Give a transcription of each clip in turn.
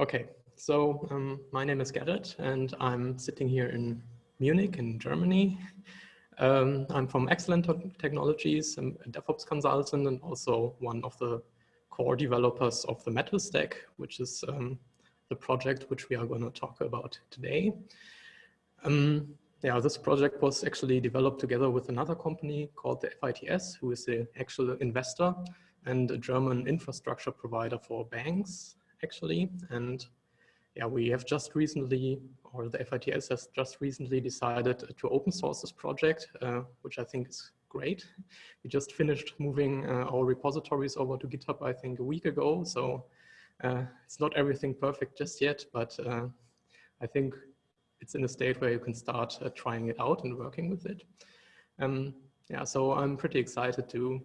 Okay, so um, my name is Gerrit and I'm sitting here in Munich in Germany. Um, I'm from x-cellent Technologies, I'm a DevOps consultant and also one of the core developers of the Metal Stack, which is um, the project which we are going to talk about today. Um, yeah, this project was actually developed together with another company called the FITS, who is the actual investor and a German infrastructure provider for banks actually. And yeah, we have just recently, or the FITS has just recently decided to open source this project, uh, which I think is great. We just finished moving uh, our repositories over to GitHub, I think a week ago. So uh, it's not everything perfect just yet, but uh, I think it's in a state where you can start uh, trying it out and working with it. Um, yeah, so I'm pretty excited to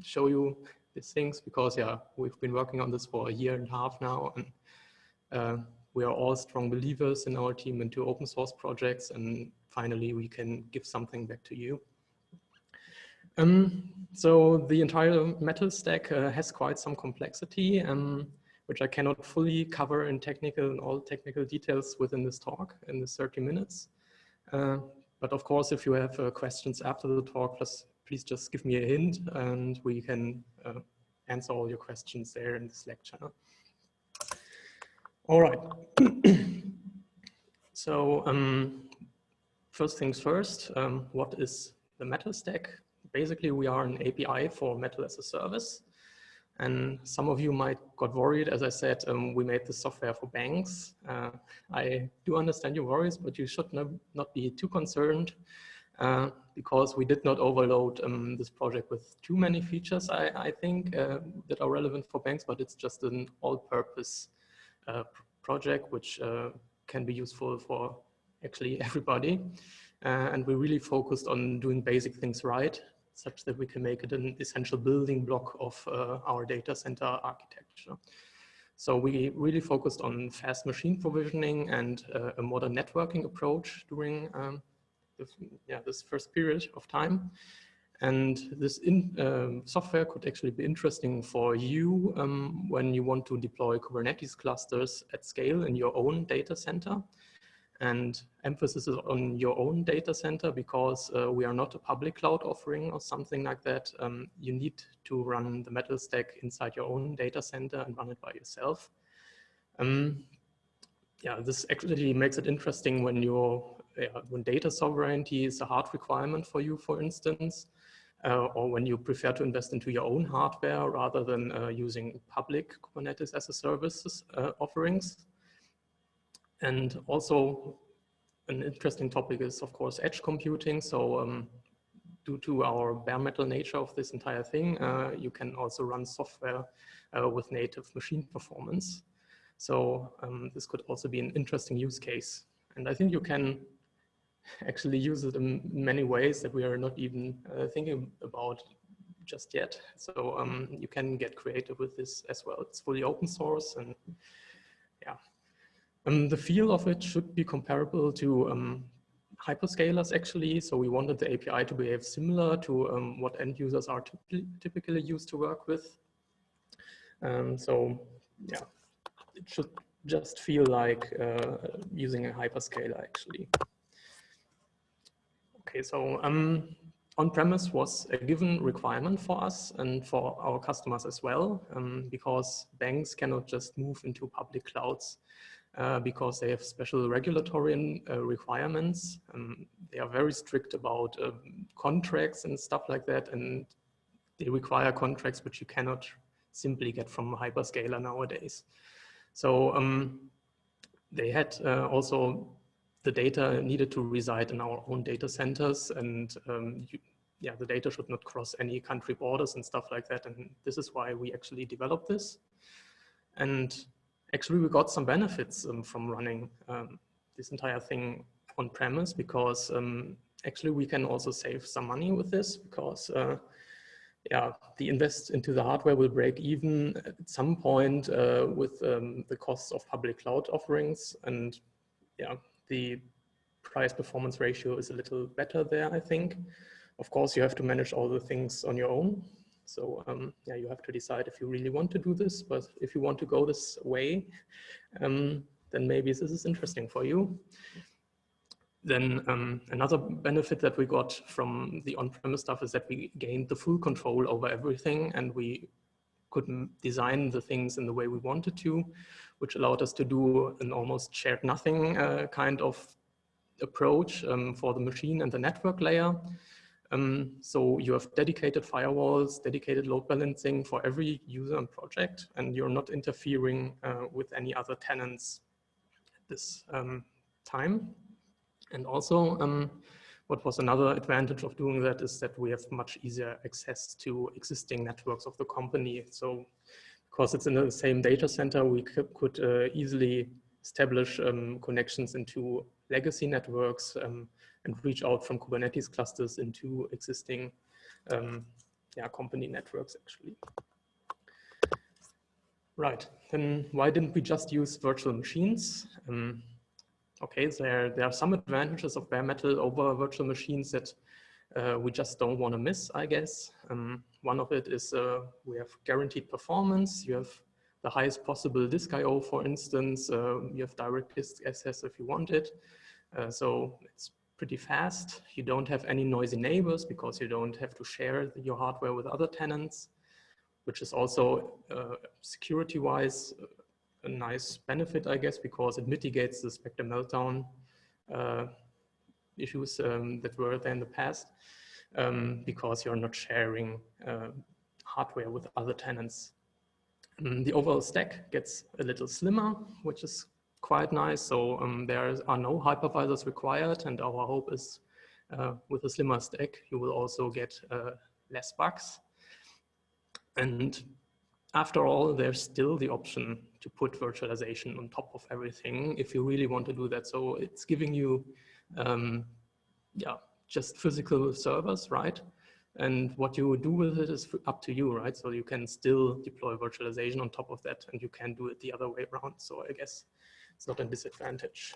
show you these things because yeah, we've been working on this for a year and a half now and uh, we are all strong believers in our team into open source projects and finally we can give something back to you. Um, so the entire metal stack uh, has quite some complexity, um, which I cannot fully cover in technical and all technical details within this talk in the 30 minutes. Uh, but of course, if you have uh, questions after the talk, please, please just give me a hint and we can uh, answer all your questions there in the Slack channel. All right. so um, first things first, um, what is the Metal Stack? Basically, we are an API for Metal as a service. And some of you might got worried, as I said, um, we made the software for banks. Uh, I do understand your worries, but you should not, not be too concerned uh, because we did not overload um, this project with too many features, I, I think, uh, that are relevant for banks, but it's just an all-purpose uh, project which uh, can be useful for actually everybody. Uh, and we really focused on doing basic things right, such that we can make it an essential building block of our data center architecture. So we really focused on fast machine provisioning and uh, a modern networking approach during um, this, yeah, this first period of time. And this in, um, software could actually be interesting for you um, when you want to deploy Kubernetes clusters at scale in your own data center. And emphasis is on your own data center because uh, we are not a public cloud offering or something like that. Um, you need to run the metal stack inside your own data center and run it by yourself. Um, yeah, this actually makes it interesting when you're when data sovereignty is a hard requirement for you, for instance, uh, or when you prefer to invest into your own hardware rather than uh, using public Kubernetes as a services uh, offerings. And also an interesting topic is, of course, edge computing. So um, due to our bare metal nature of this entire thing, uh, you can also run software uh, with native machine performance. So um, this could also be an interesting use case. And I think you can actually use it in many ways that we are not even uh, thinking about just yet. So um, you can get creative with this as well. It's fully open source and yeah. Um, the feel of it should be comparable to um, hyperscalers actually. So we wanted the API to behave similar to um, what end users are typically used to work with. Um, so yeah, it should just feel like uh, using a hyperscaler actually. Okay, so um, on-premise was a given requirement for us and for our customers as well, um, because banks cannot just move into public clouds uh, because they have special regulatory uh, requirements. Um, they are very strict about uh, contracts and stuff like that, and they require contracts which you cannot simply get from a hyperscaler nowadays. So um, they had uh, also the data needed to reside in our own data centers and um, you, yeah, the data should not cross any country borders and stuff like that. And this is why we actually developed this. And actually we got some benefits um, from running um, this entire thing on premise because um, actually we can also save some money with this because uh, yeah, the invest into the hardware will break even at some point uh, with um, the costs of public cloud offerings. And yeah, the price performance ratio is a little better there, I think. Of course, you have to manage all the things on your own. So um, yeah, you have to decide if you really want to do this, but if you want to go this way, um, then maybe this is interesting for you. Then um, another benefit that we got from the on-premise stuff is that we gained the full control over everything and we could design the things in the way we wanted to, which allowed us to do an almost shared nothing uh, kind of approach um, for the machine and the network layer. Um, so you have dedicated firewalls, dedicated load balancing for every user and project, and you're not interfering uh, with any other tenants at this um, time. And also, um, what was another advantage of doing that is that we have much easier access to existing networks of the company. So because it's in the same data center, we could uh, easily establish um, connections into legacy networks um, and reach out from Kubernetes clusters into existing um, yeah, company networks actually. Right, then why didn't we just use virtual machines? Um, okay, there, there are some advantages of bare metal over virtual machines that uh, we just don't want to miss, I guess. Um, one of it is uh, we have guaranteed performance. You have the highest possible disk I.O., for instance. Uh, you have direct disk access if you want it. Uh, so it's pretty fast. You don't have any noisy neighbors because you don't have to share your hardware with other tenants, which is also uh, security-wise a nice benefit, I guess, because it mitigates the Spectre meltdown uh, issues um, that were there in the past, um, because you're not sharing uh, hardware with other tenants. Um, the overall stack gets a little slimmer, which is quite nice. So um, there are no hypervisors required, and our hope is uh, with a slimmer stack, you will also get uh, less bugs. And after all, there's still the option to put virtualization on top of everything if you really want to do that. So it's giving you, um, yeah, just physical servers, right? And what you do with it is up to you, right? So you can still deploy virtualization on top of that and you can do it the other way around. So I guess it's not a disadvantage.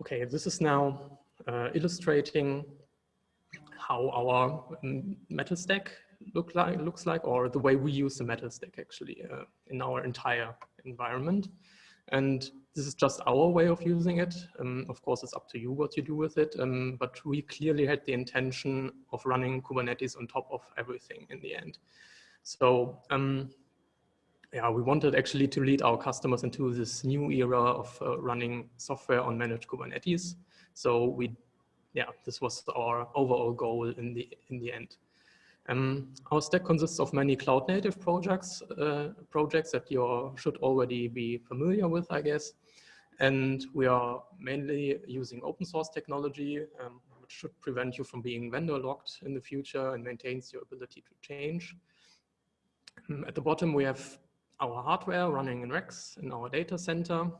Okay, this is now uh, illustrating how our um, metal stack look like, looks like, or the way we use the metal stack actually uh, in our entire environment. And this is just our way of using it. Um, of course, it's up to you what you do with it, um, but we clearly had the intention of running Kubernetes on top of everything in the end. So um, yeah, we wanted actually to lead our customers into this new era of uh, running software on managed Kubernetes. So we, yeah, this was our overall goal in the in the end. Um, our stack consists of many cloud native projects, uh, projects that you should already be familiar with, I guess. And we are mainly using open source technology, um, which should prevent you from being vendor locked in the future and maintains your ability to change. Um, at the bottom, we have our hardware running in racks in our data center.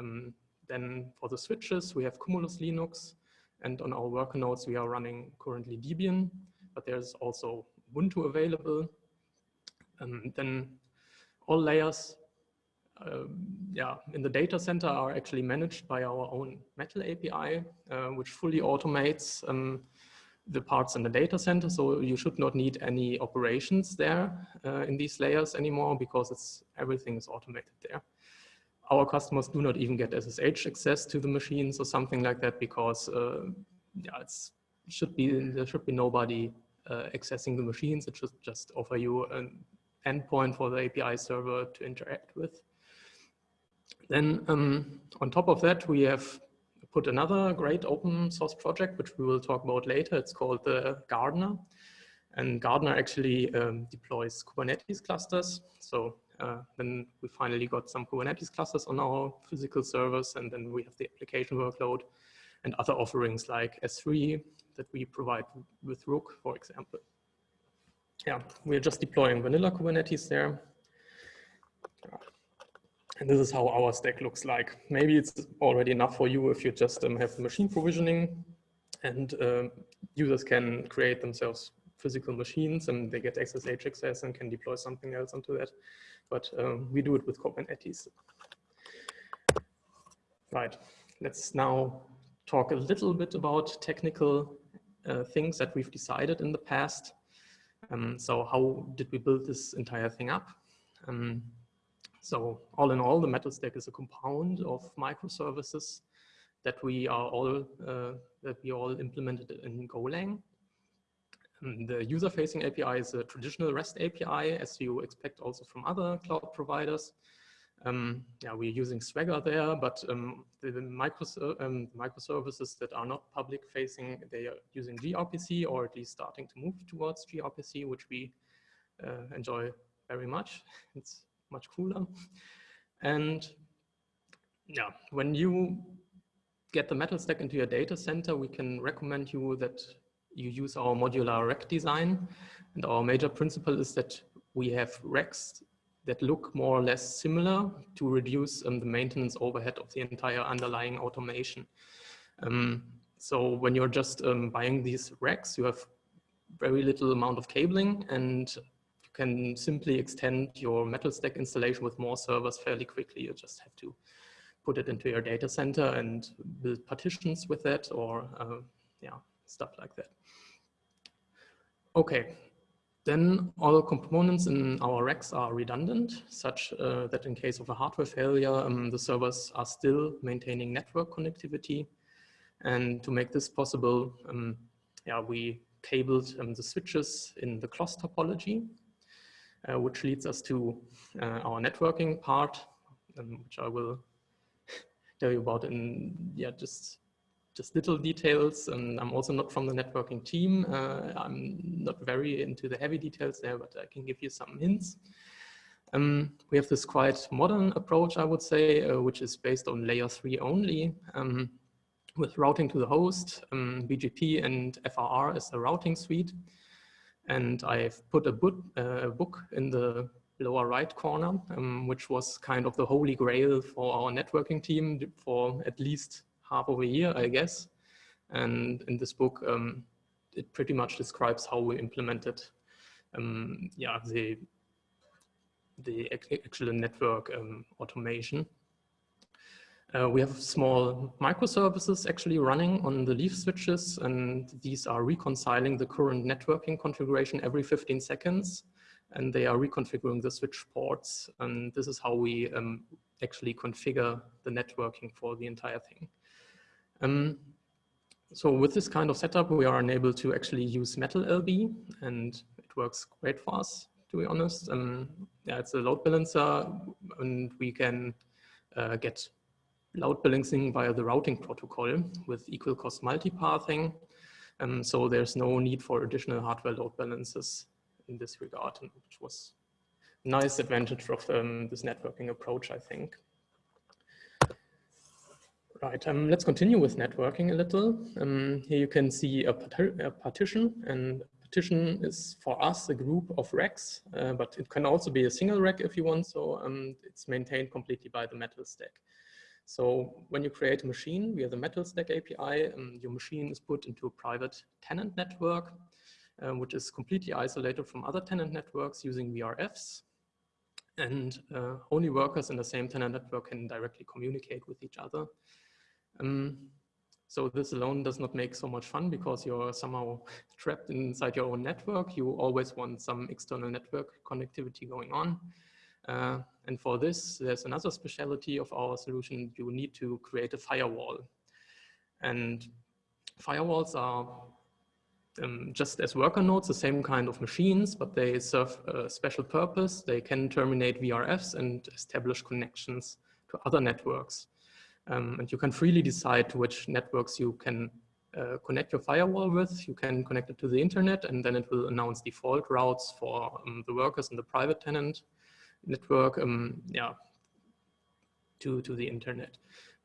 Um, then for the switches, we have Cumulus Linux. And on our worker nodes, we are running currently Debian but there's also Ubuntu available. Um, then all layers uh, yeah, in the data center are actually managed by our own Metal API, uh, which fully automates um, the parts in the data center. So you should not need any operations there uh, in these layers anymore because it's everything is automated there. Our customers do not even get SSH access to the machines or something like that because uh, yeah, it's should be there should be nobody accessing the machines. It should just offer you an endpoint for the API server to interact with. Then um, on top of that, we have put another great open source project, which we will talk about later. It's called the Gardener. And Gardener actually um, deploys Kubernetes clusters. So uh, then we finally got some Kubernetes clusters on our physical servers, and then we have the application workload and other offerings like S3 that we provide with Rook, for example. Yeah, we're just deploying vanilla Kubernetes there. And this is how our stack looks like. Maybe it's already enough for you if you just um, have machine provisioning and uh, users can create themselves physical machines and they get SSH access and can deploy something else onto that. But um, we do it with Kubernetes. Right, let's now talk a little bit about technical uh, things that we've decided in the past. Um, so how did we build this entire thing up? Um, so all in all, the metal stack is a compound of microservices that we are all uh, that we all implemented in Golang. Um, the user-facing API is a traditional REST API, as you expect also from other cloud providers. Um, yeah, we're using Swagger there, but um, the, the um, microservices that are not public facing, they are using gRPC or at least starting to move towards gRPC, which we uh, enjoy very much. It's much cooler. And yeah, when you get the metal stack into your data center, we can recommend you that you use our modular rack design. And our major principle is that we have racks that look more or less similar to reduce um, the maintenance overhead of the entire underlying automation. Um, so when you're just um, buying these racks, you have very little amount of cabling and you can simply extend your metal stack installation with more servers fairly quickly. You just have to put it into your data center and build partitions with that or uh, yeah, stuff like that. Okay, then all components in our racks are redundant, such uh, that in case of a hardware failure, um, the servers are still maintaining network connectivity. And to make this possible, um, yeah, we cabled um, the switches in the CLOS topology, uh, which leads us to uh, our networking part, um, which I will tell you about in yeah just just little details. And I'm also not from the networking team. Uh, I'm not very into the heavy details there, but I can give you some hints. Um, we have this quite modern approach, I would say, uh, which is based on layer three only, um, with routing to the host, um, BGP and FRR is a routing suite. And I've put a book, uh, book in the lower right corner, um, which was kind of the holy grail for our networking team for at least half of a year, I guess. And in this book, um, it pretty much describes how we implemented um, yeah, the, the actual network um, automation. Uh, we have small microservices actually running on the leaf switches, and these are reconciling the current networking configuration every 15 seconds, and they are reconfiguring the switch ports. And this is how we um, actually configure the networking for the entire thing. Um, so with this kind of setup, we are unable to actually use Metal LB, and it works great for us, to be honest. Um, yeah, it's a load balancer, and we can uh, get load balancing via the routing protocol with equal cost multipathing. Um, so there's no need for additional hardware load balancers in this regard, which was a nice advantage of um, this networking approach, I think. Right, um, let's continue with networking a little. Um, here you can see a, a, partition and partition is for us a group of racks, uh, but it can also be a single rack if you want. So um, it's maintained completely by the metal stack. So when you create a machine via the metal stack API, um, your machine is put into a private tenant network, uh, which is completely isolated from other tenant networks using VRFs. And uh, only workers in the same tenant network can directly communicate with each other. Um, so this alone does not make so much fun because you're somehow trapped inside your own network. You always want some external network connectivity going on. Uh, and for this, there's another speciality of our solution. You need to create a firewall. And firewalls are um, just as worker nodes, the same kind of machines, but they serve a special purpose. They can terminate VRFs and establish connections to other networks. Um, and you can freely decide to which networks you can uh, connect your firewall with. You can connect it to the internet and then it will announce default routes for um, the workers in the private tenant network um, yeah, to, to the internet.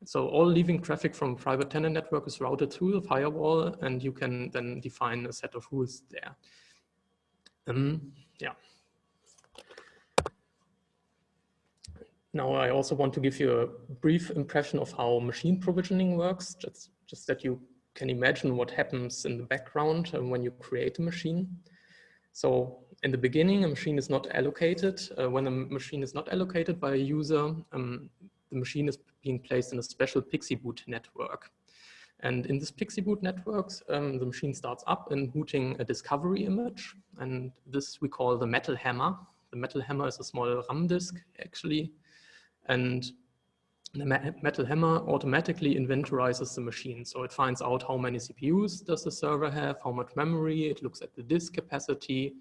So all leaving traffic from private tenant network is routed through the firewall and you can then define a set of rules there. Um, yeah. Now I also want to give you a brief impression of how machine provisioning works, just, just that you can imagine what happens in the background uh, when you create a machine. So in the beginning, a machine is not allocated. Uh, when a machine is not allocated by a user, um, the machine is being placed in a special PXE boot network. And in this PXE boot networks, um, the machine starts up and booting a discovery image. And this we call the metal hammer. The metal hammer is a small RAM disk actually. And the metal hammer automatically inventorizes the machine. So it finds out how many CPUs does the server have, how much memory, it looks at the disk capacity,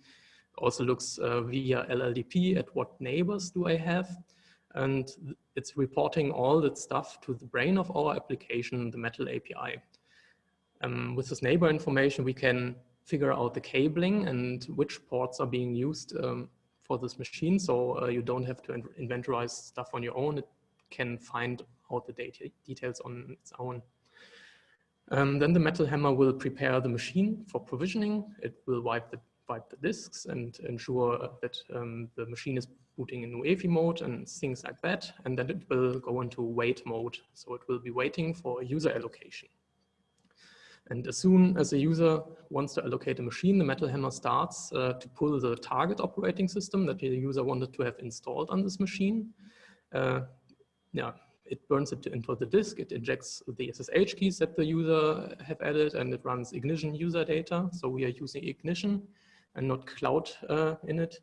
also looks uh, via LLDP at what neighbors do I have. And it's reporting all that stuff to the brain of our application, the Metal API. Um, with this neighbor information, we can figure out the cabling and which ports are being used um, for this machine. So uh, you don't have to inventorize stuff on your own. It can find out the data details on its own. Um, then the metal hammer will prepare the machine for provisioning. It will wipe the, wipe the disks and ensure that um, the machine is booting in UEFI mode and things like that. And then it will go into wait mode. So it will be waiting for a user allocation. And as soon as a user wants to allocate a machine, the Metal Hammer starts uh, to pull the target operating system that the user wanted to have installed on this machine. Uh, yeah, it burns it to into the disk, it injects the SSH keys that the user have added and it runs Ignition user data. So we are using Ignition and not Cloud uh, in it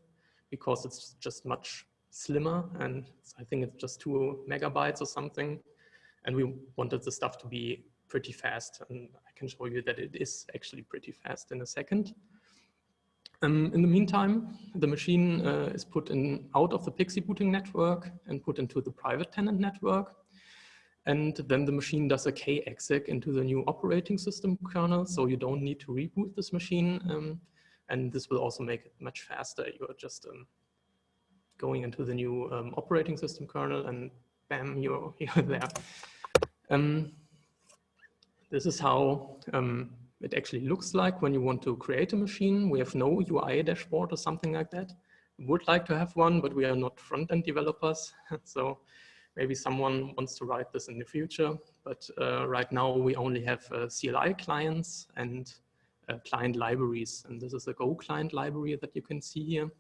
because it's just much slimmer and I think it's just two megabytes or something. And we wanted the stuff to be pretty fast and can show you that it is actually pretty fast in a second. Um, in the meantime, the machine uh, is put in out of the PXE booting network and put into the private tenant network. And then the machine does a kexec into the new operating system kernel. So you don't need to reboot this machine. Um, and this will also make it much faster. You're just um, going into the new um, operating system kernel and bam, you're, you're there. Um, this is how um, it actually looks like when you want to create a machine. We have no UI dashboard or something like that. We would like to have one, but we are not front-end developers. so maybe someone wants to write this in the future. But uh, right now we only have uh, CLI clients and uh, client libraries. And this is a Go client library that you can see here.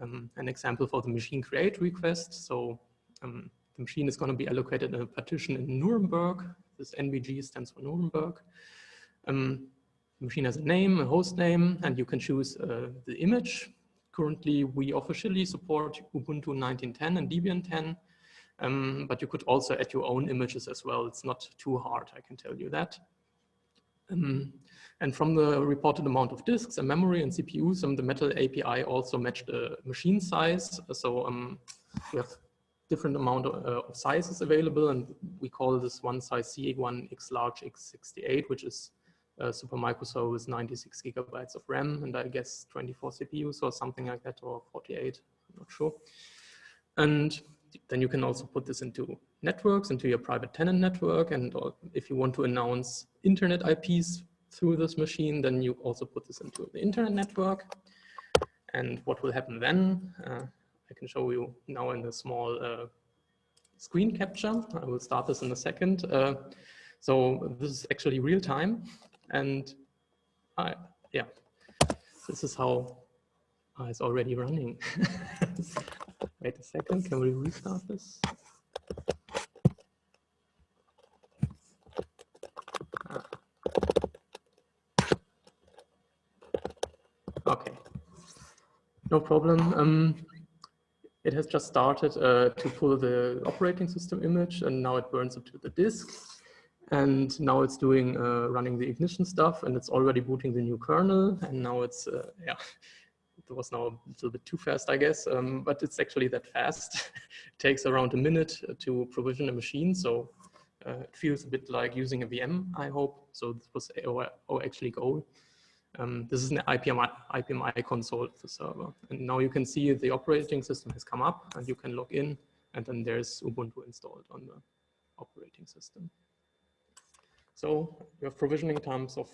Um, an example for the machine create request. So um, the machine is going to be allocated in a partition in Nuremberg. This NBG stands for Nuremberg. Um, machine has a name, a host name, and you can choose uh, the image. Currently, we officially support Ubuntu 19.10 and Debian 10, um, but you could also add your own images as well. It's not too hard, I can tell you that. Um, and from the reported amount of disks and memory and CPUs, um, the Metal API also matched the machine size. So um, we have different amount of, uh, of, sizes available, and we call this one size CA1 X large X68, which is uh, Supermicro with 96 gigabytes of RAM and I guess 24 CPUs or something like that or 48, I'm not sure. And then you can also put this into networks, into your private tenant network. And if you want to announce internet IPs through this machine, then you also put this into the internet network. And what will happen then? Uh, I can show you now in a small uh, screen capture. I will start this in a second. Uh, so this is actually real time. And I, yeah, this is how uh, it's already running. Wait a second, can we restart this? Ah. Okay, no problem. Um, it has just started uh, to pull the operating system image and now it burns it to the disk. And now it's doing uh, running the ignition stuff and it's already booting the new kernel. And now it's, uh, yeah, it was now a little bit too fast, I guess, um, but it's actually that fast. it takes around a minute to provision a machine. So uh, it feels a bit like using a VM, I hope. So this was actually goal. Um, this is an IPMI, IPMI console of the server. And now you can see the operating system has come up and you can log in and then there's Ubuntu installed on the operating system. So we have provisioning times of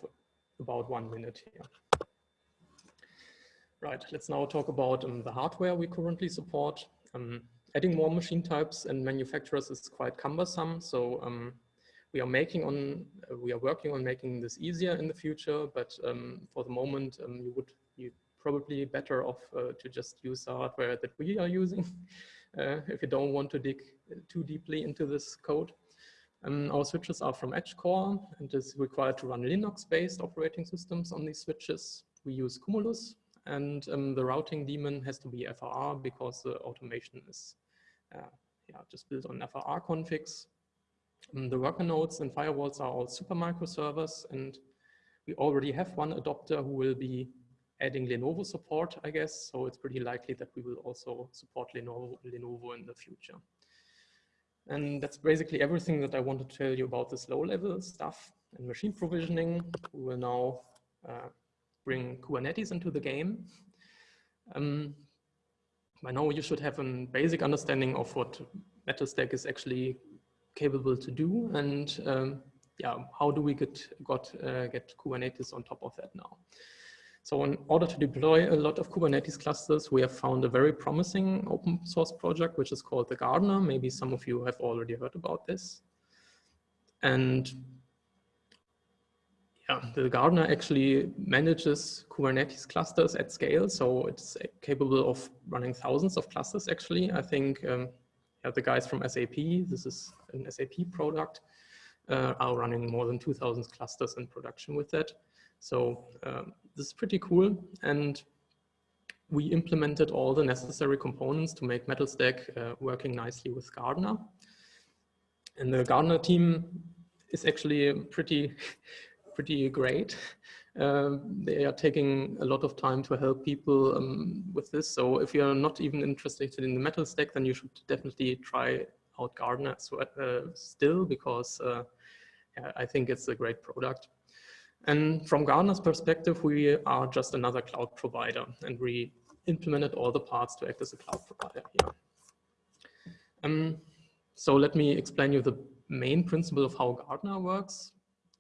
about one minute here. Right, let's now talk about um, the hardware we currently support. Um, adding more machine types and manufacturers is quite cumbersome. So um, we are making on, uh, we are working on making this easier in the future, but um, for the moment, um, you would be probably better off uh, to just use the hardware that we are using uh, if you don't want to dig too deeply into this code. Um, our switches are from EdgeCore and is required to run Linux-based operating systems on these switches. We use Cumulus and um, the routing daemon has to be FRR because the automation is uh, yeah, just built on FRR configs. Um, the worker nodes and firewalls are all Supermicro servers and we already have one adopter who will be adding Lenovo support, I guess. So it's pretty likely that we will also support Lenovo, Lenovo in the future. And that's basically everything that I want to tell you about this low level stuff and machine provisioning. We will now uh, bring Kubernetes into the game. Um, by now you should have a basic understanding of what MetalStack is actually capable to do and um, yeah, how do we get, got, uh, get Kubernetes on top of that now? So in order to deploy a lot of Kubernetes clusters, we have found a very promising open source project, which is called the Gardener. Maybe some of you have already heard about this. And yeah, the Gardener actually manages Kubernetes clusters at scale. So it's capable of running thousands of clusters actually. I think um, yeah, the guys from SAP, this is an SAP product, uh, are running more than 2000 clusters in production with that. So um, this is pretty cool. And we implemented all the necessary components to make MetalStack uh, working nicely with Gardener. And the Gardener team is actually pretty, pretty great. Um, they are taking a lot of time to help people um, with this. So if you're not even interested in the metal stack, then you should definitely try out Gardener uh, still because uh, I think it's a great product. And from Gardener's perspective, we are just another cloud provider and we implemented all the parts to act as a cloud provider here. Um, so let me explain you the main principle of how Gardener works.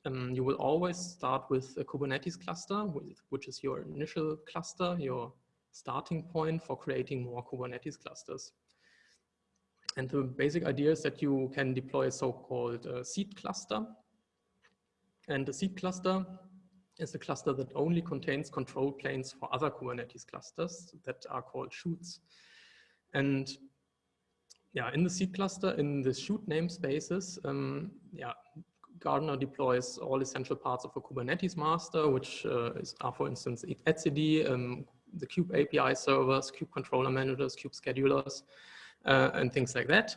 Um, you will always start with a Kubernetes cluster, which is your initial cluster, your starting point for creating more Kubernetes clusters. And the basic idea is that you can deploy a so-called uh, seed cluster, and the seed cluster is a cluster that only contains control planes for other Kubernetes clusters that are called shoots. And yeah, in the seed cluster, in the shoot namespaces, um, yeah, Gardener deploys all essential parts of a Kubernetes master, which uh, is, are, for instance, etcd, um, the kube API servers, kube controller managers, kube schedulers, uh, and things like that.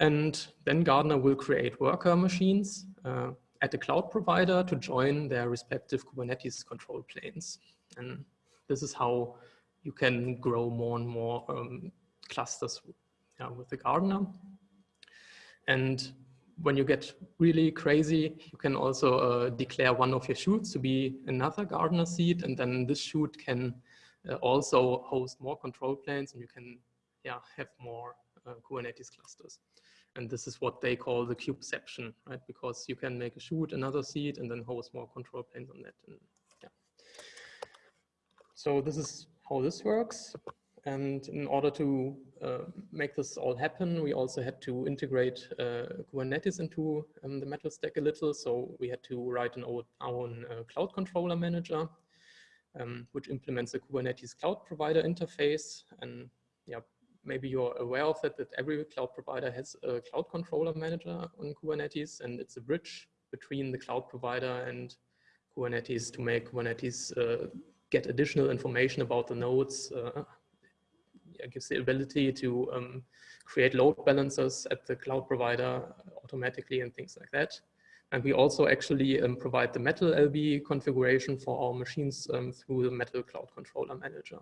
And then Gardener will create worker machines, uh, at the cloud provider to join their respective Kubernetes control planes. And this is how you can grow more and more um, clusters with the Gardener. And when you get really crazy, you can also uh, declare one of your shoots to be another Gardener seed, and then this shoot can uh, also host more control planes, and you can yeah, have more uh, Kubernetes clusters. And this is what they call the kubeception, right? Because you can make a shoot another seed and then host more control planes on that. And yeah. So this is how this works. And in order to uh, make this all happen, we also had to integrate uh, Kubernetes into um, the metal stack a little. So we had to write an own, own uh, cloud controller manager, um, which implements the Kubernetes cloud provider interface. And yeah, maybe you're aware of that, that every cloud provider has a cloud controller manager on Kubernetes, and it's a bridge between the cloud provider and Kubernetes to make Kubernetes uh, get additional information about the nodes. Uh, gives the ability to um, create load balancers at the cloud provider automatically and things like that. And we also actually um, provide the Metal LB configuration for our machines um, through the Metal Cloud Controller Manager.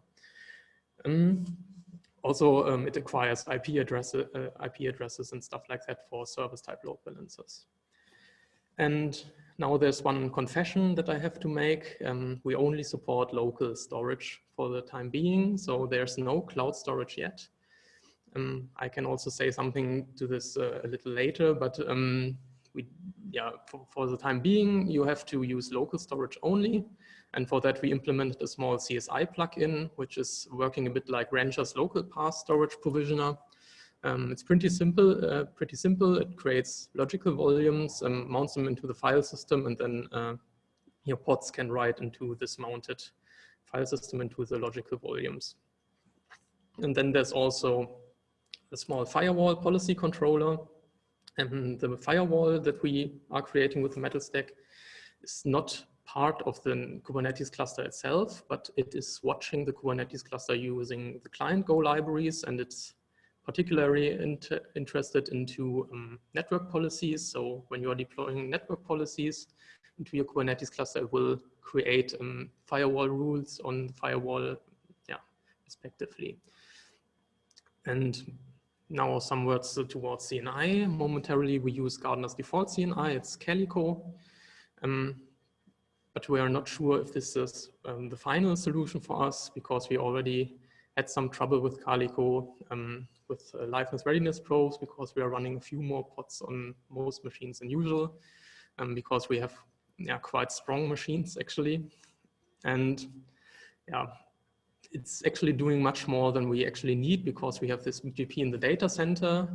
Um, also, um, it acquires IP, address, uh, IP addresses and stuff like that for service type load balancers. And now there's one confession that I have to make. Um, we only support local storage for the time being, so there's no cloud storage yet. Um, I can also say something to this uh, a little later, but um, we, yeah, for, for, the time being, you have to use local storage only. And for that, we implemented a small CSI plugin, which is working a bit like Rancher's local path storage provisioner. Um, it's pretty simple, uh, pretty simple. It creates logical volumes, um, mounts them into the file system, and then uh, your pods can write into this mounted file system into the logical volumes. And then there's also a small firewall policy controller, And the firewall that we are creating with the metal stack is not part of the Kubernetes cluster itself, but it is watching the Kubernetes cluster using the client Go libraries, and it's particularly inter interested into um, network policies. So when you are deploying network policies into your Kubernetes cluster, it will create um, firewall rules on the firewall, yeah, respectively. And now some words towards CNI. Momentarily, we use Gardener's default CNI. It's Calico. Um, but we are not sure if this is um, the final solution for us because we already had some trouble with Calico um, with uh, liveness readiness probes because we are running a few more pods on most machines than usual um, because we have yeah, quite strong machines actually. And yeah, it's actually doing much more than we actually need because we have this BGP in the data center.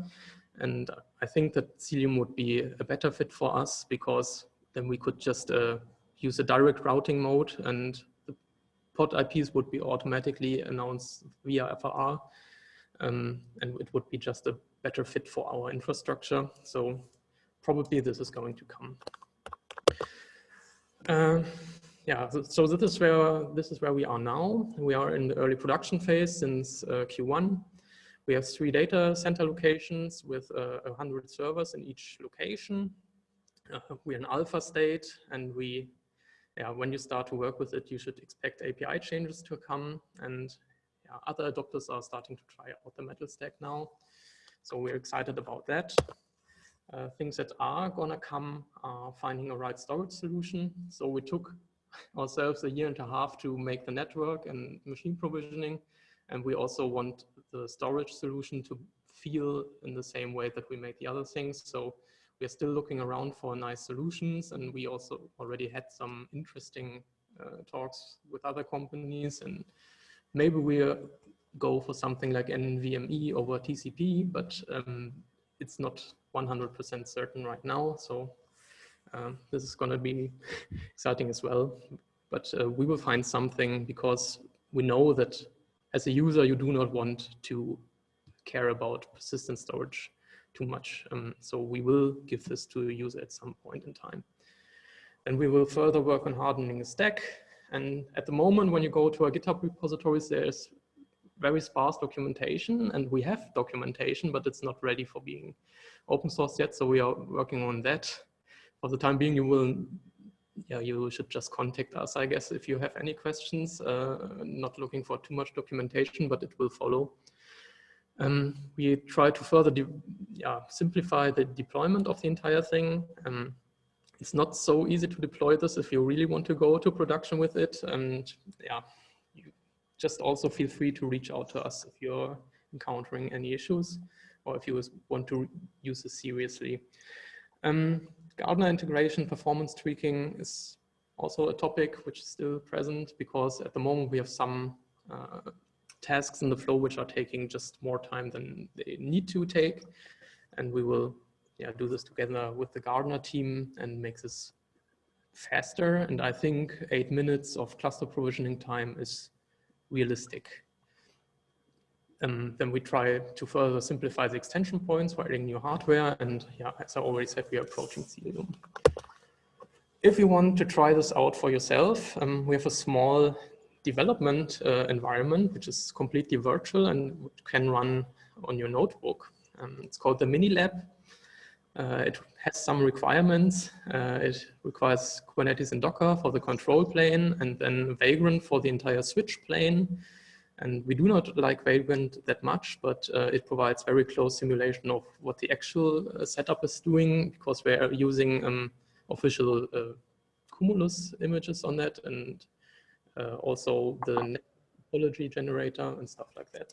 And I think that Cilium would be a better fit for us because then we could just uh, use a direct routing mode and the pod IPs would be automatically announced via FRR. Um, and it would be just a better fit for our infrastructure. So probably this is going to come. Uh, yeah, so, so, this is where this is where we are now. We are in the early production phase since uh, Q1. We have three data center locations with uh, 100 servers in each location. Uh, we're in alpha state and we yeah, when you start to work with it, you should expect API changes to come and yeah, other adopters are starting to try out the metal stack now. So we're excited about that. Uh, things that are gonna come are finding a right storage solution. So we took ourselves a year and a half to make the network and machine provisioning. And we also want the storage solution to feel in the same way that we make the other things. So we're still looking around for nice solutions and we also already had some interesting uh, talks with other companies and maybe we'll go for something like NVMe over TCP, but um, it's not 100% certain right now. So um, this is going to be exciting as well. But uh, we will find something because we know that as a user, you do not want to care about persistent storage too much. Um, so we will give this to a user at some point in time. And we will further work on hardening the stack. And at the moment, when you go to our GitHub repositories, there's very sparse documentation and we have documentation, but it's not ready for being open source yet. So we are working on that. For the time being, you will, yeah, you should just contact us, I guess, if you have any questions, uh, not looking for too much documentation, but it will follow. Um, we try to further yeah, simplify the deployment of the entire thing. Um, it's not so easy to deploy this if you really want to go to production with it. And yeah, you just also feel free to reach out to us if you're encountering any issues or if you want to use this seriously. Um, Gardener integration performance tweaking is also a topic which is still present because at the moment we have some uh, tasks in the flow which are taking just more time than they need to take. And we will yeah, do this together with the Gardener team and make this faster. And I think eight minutes of cluster provisioning time is realistic. Um, then we try to further simplify the extension points by adding new hardware. And yeah, as I already said, we are approaching Cilium. If you want to try this out for yourself, um, we have a small development uh, environment, which is completely virtual and can run on your notebook. Um, it's called the Mini Lab. Uh, it has some requirements. Uh, it requires Kubernetes and Docker for the control plane and then Vagrant for the entire switch plane. And we do not like Vagrant that much, but uh, it provides very close simulation of what the actual uh, setup is doing because we're using um, official uh, Cumulus images on that and uh, also the topology generator and stuff like that.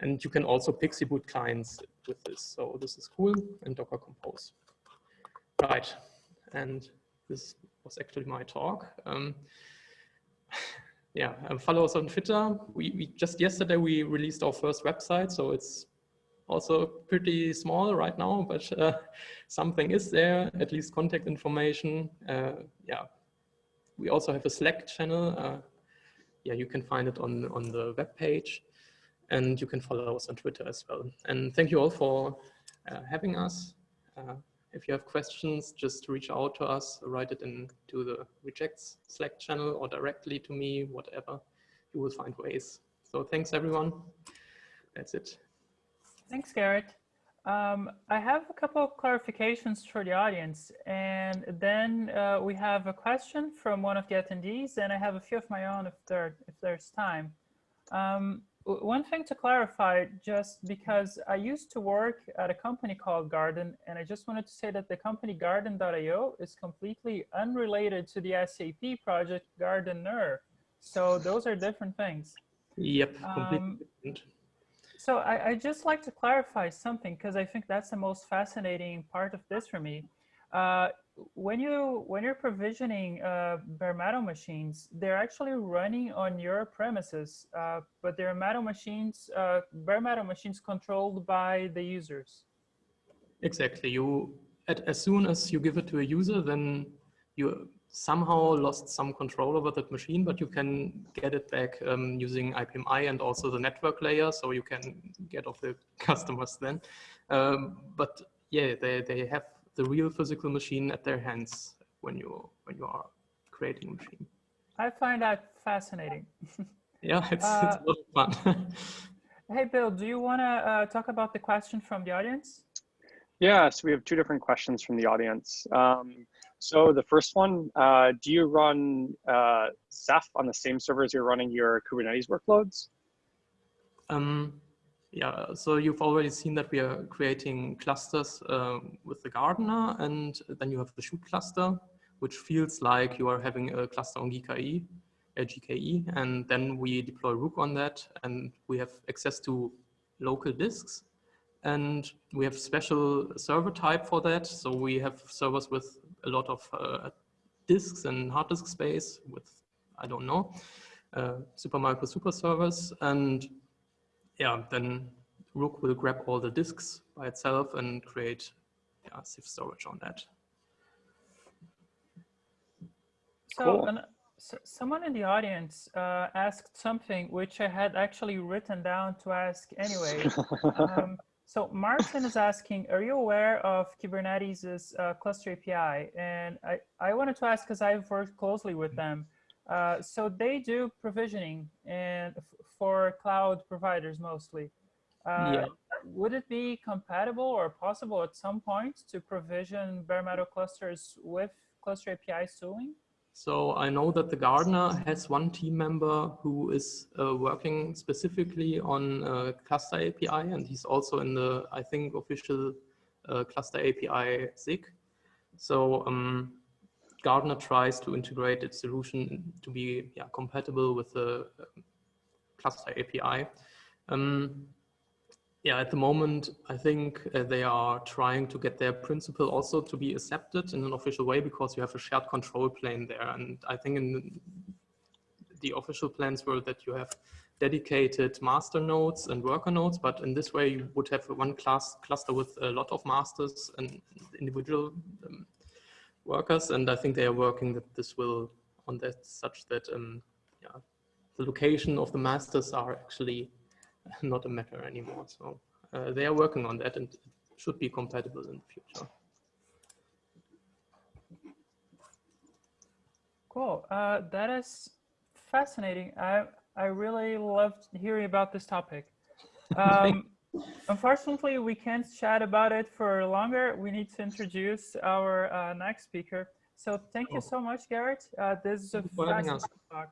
And you can also PXE boot clients with this. So this is cool and Docker Compose. Right, and this was actually my talk. Um, yeah, um, follow us on Twitter. We, we, just yesterday we released our first website, so it's also pretty small right now, but uh, something is there, at least contact information. Uh, yeah, we also have a Slack channel. Uh, yeah, you can find it on, on the web page and you can follow us on Twitter as well. And thank you all for uh, having us. Uh, if you have questions, just reach out to us, write it into the Rejekts Slack channel or directly to me, whatever. You will find ways. So thanks everyone. That's it. Thanks, Gerrit. Um, I have a couple of clarifications for the audience, and then uh, we have a question from one of the attendees, and I have a few of my own if, there, if there's time. Um, one thing to clarify, just because I used to work at a company called Garden, and I just wanted to say that the company Garden.io is completely unrelated to the SAP project Gardener. So those are different things. Yep, um. So I, I just like to clarify something because I think that's the most fascinating part of this for me. Uh, when you when you're provisioning uh, bare metal machines, they're actually running on your premises, uh, but they're metal machines, uh, bare metal machines controlled by the users. Exactly. You at, as soon as you give it to a user, then you somehow lost some control over that machine, but you can get it back um, using IPMI and also the network layer, so you can get off the customers then. Um, but yeah, they, they have the real physical machine at their hands when you when you are creating a machine. I find that fascinating. yeah, it's, uh, it's a lot of fun. hey, Bill, do you want to uh, talk about the question from the audience? Yeah, so we have two different questions from the audience. Um, so the first one, uh, do you run uh, Ceph on the same servers you're running your Kubernetes workloads? Um, yeah, so you've already seen that we are creating clusters uh, with the Gardener, and then you have the shoot cluster, which feels like you are having a cluster on GKE, uh, GKE, and then we deploy Rook on that, and we have access to local disks, and we have special server type for that. So we have servers with a lot of uh, disks and hard disk space with, I don't know, uh, Supermicro super servers. And yeah, then Rook will grab all the disks by itself and create yeah, Ceph storage on that. So, cool. an, so someone in the audience uh, asked something which I had actually written down to ask anyway. um, so Martin is asking, are you aware of Kubernetes' uh, cluster API? And I, I wanted to ask because I've worked closely with them. Uh, so they do provisioning and for cloud providers mostly. Uh, yeah. Would it be compatible or possible at some point to provision bare metal clusters with cluster API tooling? So I know that the Gardener has one team member who is uh, working specifically on uh, cluster API, and he's also in the, I think, official uh, cluster API SIG. So um, Gardener tries to integrate its solution to be yeah, compatible with the um, cluster API. Um, yeah, at the moment, I think uh, they are trying to get their principle also to be accepted in an official way because you have a shared control plane there. And I think in the official plans were that you have dedicated master nodes and worker nodes, but in this way you would have one class cluster with a lot of masters and individual um, workers. And I think they are working that this will on that such that um, yeah, the location of the masters are actually not a matter anymore. So uh, they are working on that and it should be compatible in the future. Cool. Uh, that is fascinating. I I really loved hearing about this topic. Um, unfortunately, we can't chat about it for longer. We need to introduce our uh, next speaker. So thank you so much, Gerrit. Uh, this is a fascinating talk.